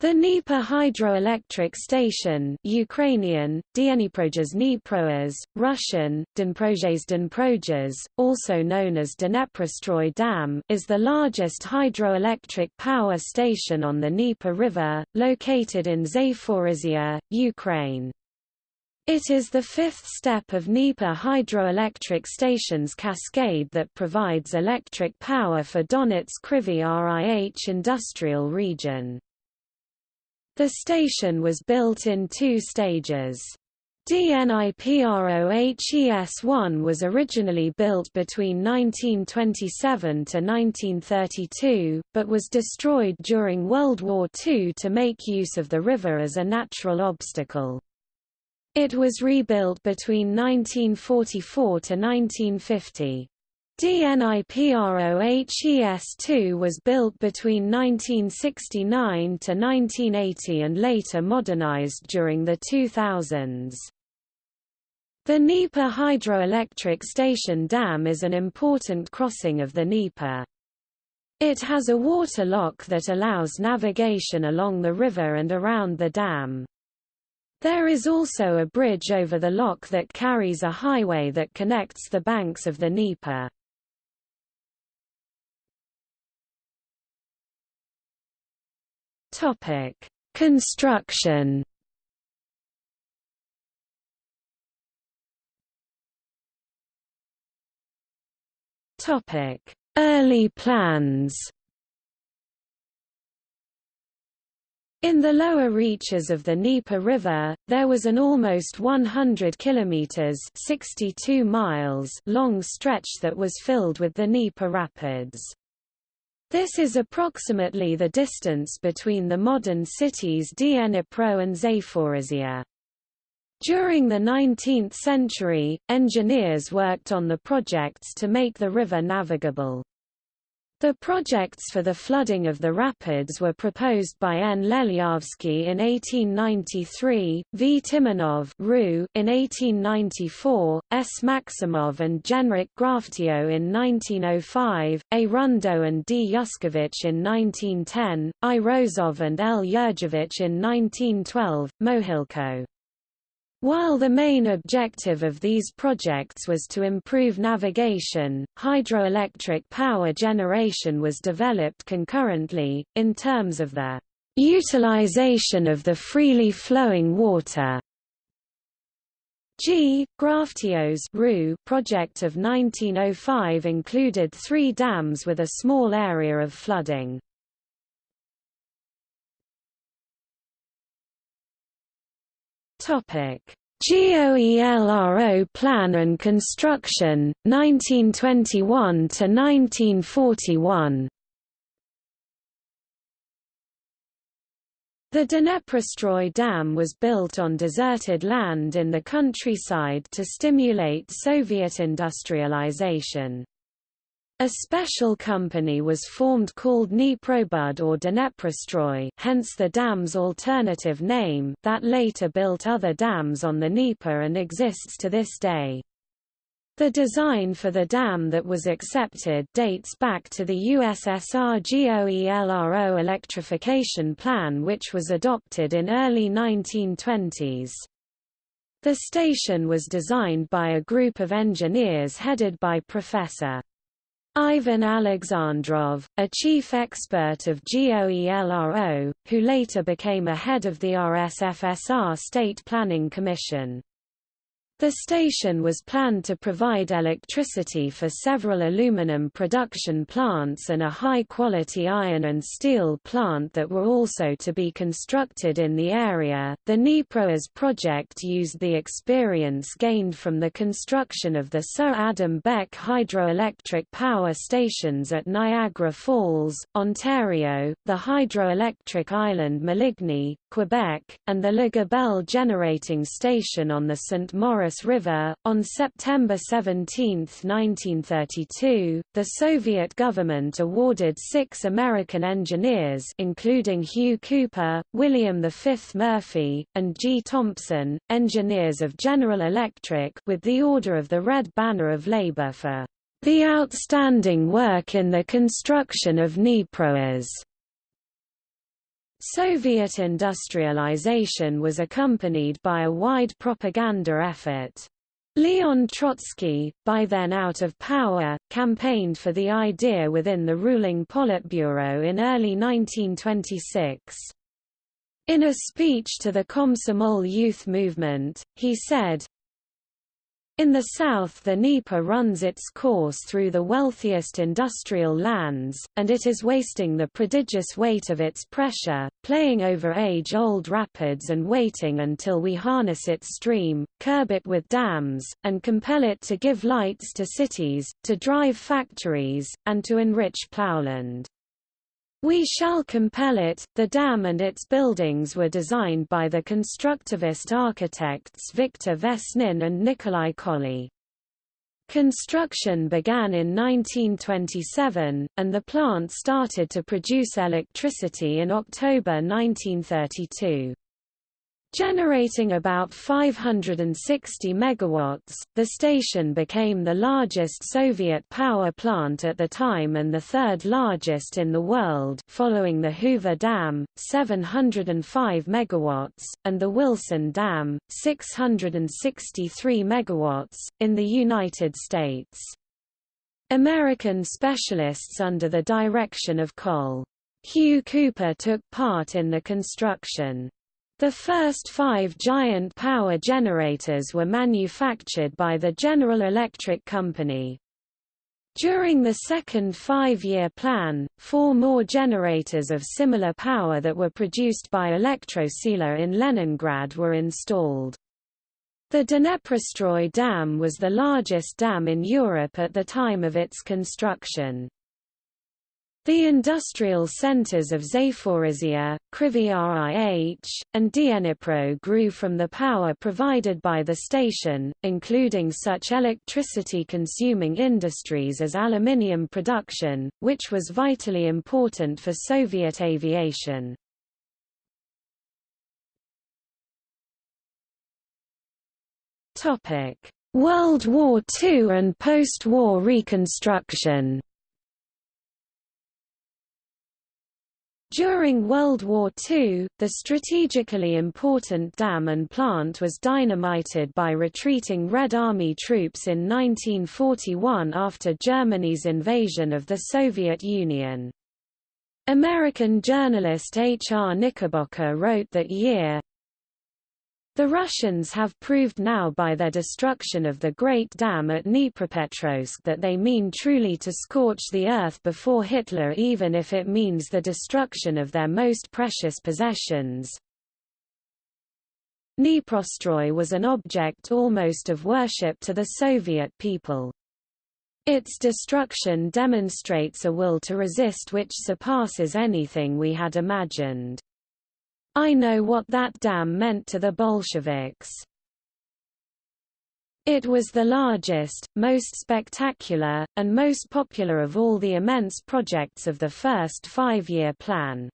The Dnieper hydroelectric station Ukrainian, Dniprojes Dniproas, Russian, Dnprojes Dnprojes, also known as Dneprostroy Dam is the largest hydroelectric power station on the Dnieper River, located in Zaporizhia, Ukraine. It is the fifth step of Dnieper hydroelectric station's cascade that provides electric power for Donetsk Kryvyi RIH industrial region. The station was built in two stages. DNIPROHES-1 was originally built between 1927 to 1932, but was destroyed during World War II to make use of the river as a natural obstacle. It was rebuilt between 1944 to 1950. DNIPROHES-2 was built between 1969 to 1980 and later modernized during the 2000s. The Dnieper hydroelectric station dam is an important crossing of the Dnieper. It has a water lock that allows navigation along the river and around the dam. There is also a bridge over the lock that carries a highway that connects the banks of the Dnieper. Topic: Construction. Topic: Early plans. In the lower reaches of the Dnieper River, there was an almost 100 kilometers (62 miles) long stretch that was filled with the Dnieper Rapids. This is approximately the distance between the modern cities Dnipro and Zaporizhia. During the 19th century, engineers worked on the projects to make the river navigable. The projects for the flooding of the rapids were proposed by N. Lelyavsky in 1893, V. Timonov in 1894, S. Maximov and Genrikh Graftio in 1905, A. Rundo and D. Yushkevich in 1910, I. Rozov and L. Yurjevich in 1912, Mohilko. While the main objective of these projects was to improve navigation, hydroelectric power generation was developed concurrently, in terms of the utilization of the freely flowing water. G. Graftio's project of 1905 included three dams with a small area of flooding. Topic: GOELRO Plan and Construction 1921 to 1941. The Dneprostroy Dam was built on deserted land in the countryside to stimulate Soviet industrialization. A special company was formed called Dneprobud or Dneprostroy hence the dam's alternative name that later built other dams on the Dnieper and exists to this day. The design for the dam that was accepted dates back to the USSR GOELRO electrification plan which was adopted in early 1920s. The station was designed by a group of engineers headed by Professor Ivan Alexandrov, a chief expert of GOELRO, who later became a head of the RSFSR State Planning Commission. The station was planned to provide electricity for several aluminum production plants and a high-quality iron and steel plant that were also to be constructed in the area. The DniproHES project used the experience gained from the construction of the Sir Adam Beck hydroelectric power stations at Niagara Falls, Ontario, the hydroelectric island Maligne, Quebec, and the Le Gabelle generating station on the St. Maurice River. On September 17, 1932, the Soviet government awarded six American engineers including Hugh Cooper, William V. Murphy, and G. Thompson, engineers of General Electric with the Order of the Red Banner of Labor for the outstanding work in the construction of DniproHES. Soviet industrialization was accompanied by a wide propaganda effort. Leon Trotsky, by then out of power, campaigned for the idea within the ruling Politburo in early 1926. In a speech to the Komsomol youth movement, he said, in the south the Dnieper runs its course through the wealthiest industrial lands, and it is wasting the prodigious weight of its pressure, playing over age-old rapids and waiting until we harness its stream, curb it with dams, and compel it to give lights to cities, to drive factories, and to enrich plowland. We shall compel it. The dam and its buildings were designed by the constructivist architects Victor Vesnin and Nikolai Kolli. Construction began in 1927, and the plant started to produce electricity in October 1932. Generating about 560 megawatts, the station became the largest Soviet power plant at the time and the third largest in the world following the Hoover Dam, 705 megawatts, and the Wilson Dam, 663 megawatts, in the United States. American specialists under the direction of Col. Hugh Cooper took part in the construction. The first five giant power generators were manufactured by the General Electric Company. During the second five-year plan, four more generators of similar power that were produced by Elektrosila in Leningrad were installed. The Dneprostroy Dam was the largest dam in Europe at the time of its construction. The industrial centers of Zaporizhia, Kryvyi Rih, and Dnipro grew from the power provided by the station, including such electricity-consuming industries as aluminium production, which was vitally important for Soviet aviation. World War II and post-war reconstruction During World War II, the strategically important dam and plant was dynamited by retreating Red Army troops in 1941 after Germany's invasion of the Soviet Union. American journalist H. R. Knickerbocker wrote that year, the Russians have proved now by their destruction of the Great Dam at Dnipropetrovsk that they mean truly to scorch the earth before Hitler even if it means the destruction of their most precious possessions. Dniprostroy was an object almost of worship to the Soviet people. Its destruction demonstrates a will to resist which surpasses anything we had imagined. I know what that dam meant to the Bolsheviks. It was the largest, most spectacular, and most popular of all the immense projects of the first five-year plan.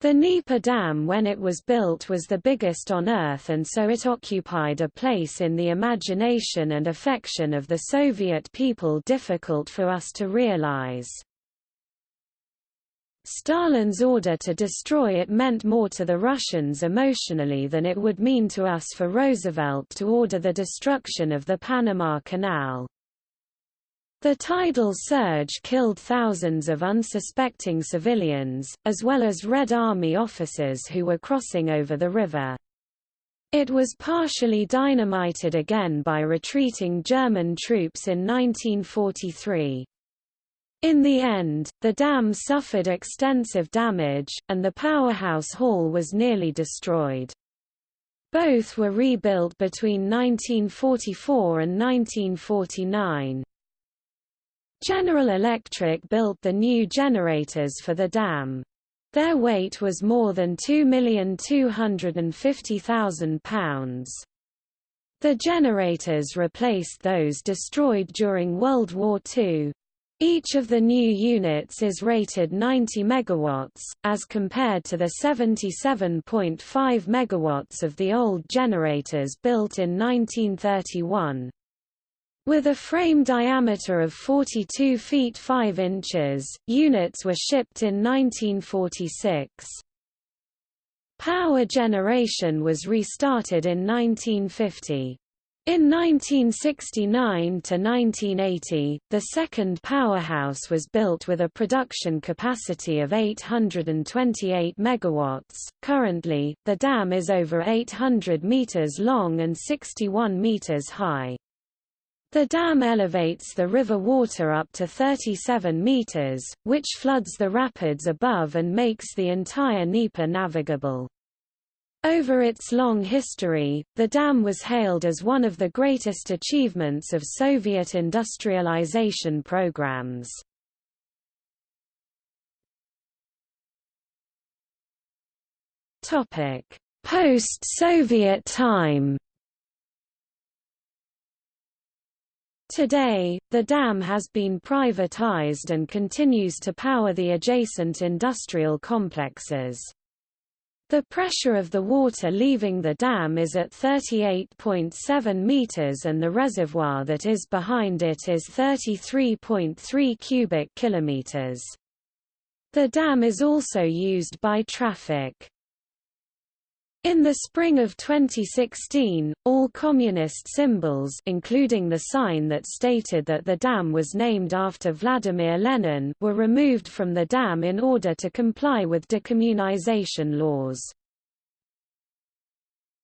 The Dnieper Dam when it was built was the biggest on Earth and so it occupied a place in the imagination and affection of the Soviet people difficult for us to realize. Stalin's order to destroy it meant more to the Russians emotionally than it would mean to us for Roosevelt to order the destruction of the Panama Canal. The tidal surge killed thousands of unsuspecting civilians, as well as Red Army officers who were crossing over the river. It was partially dynamited again by retreating German troops in 1943. In the end, the dam suffered extensive damage, and the powerhouse hall was nearly destroyed. Both were rebuilt between 1944 and 1949. General Electric built the new generators for the dam. Their weight was more than £2,250,000. The generators replaced those destroyed during World War II. Each of the new units is rated 90 megawatts, as compared to the 77.5 megawatts of the old generators built in 1931. With a frame diameter of 42 feet 5 inches, units were shipped in 1946. Power generation was restarted in 1950. In 1969–1980, the second powerhouse was built with a production capacity of 828 MW. Currently, the dam is over 800 meters long and 61 meters high. The dam elevates the river water up to 37 meters, which floods the rapids above and makes the entire Dnieper navigable. Over its long history, the dam was hailed as one of the greatest achievements of Soviet industrialization programs. Post-Soviet time Today, the dam has been privatized and continues to power the adjacent industrial complexes. The pressure of the water leaving the dam is at 38.7 meters and the reservoir that is behind it is 33.3 cubic kilometers. The dam is also used by traffic. In the spring of 2016, all communist symbols including the sign that stated that the dam was named after Vladimir Lenin were removed from the dam in order to comply with decommunization laws.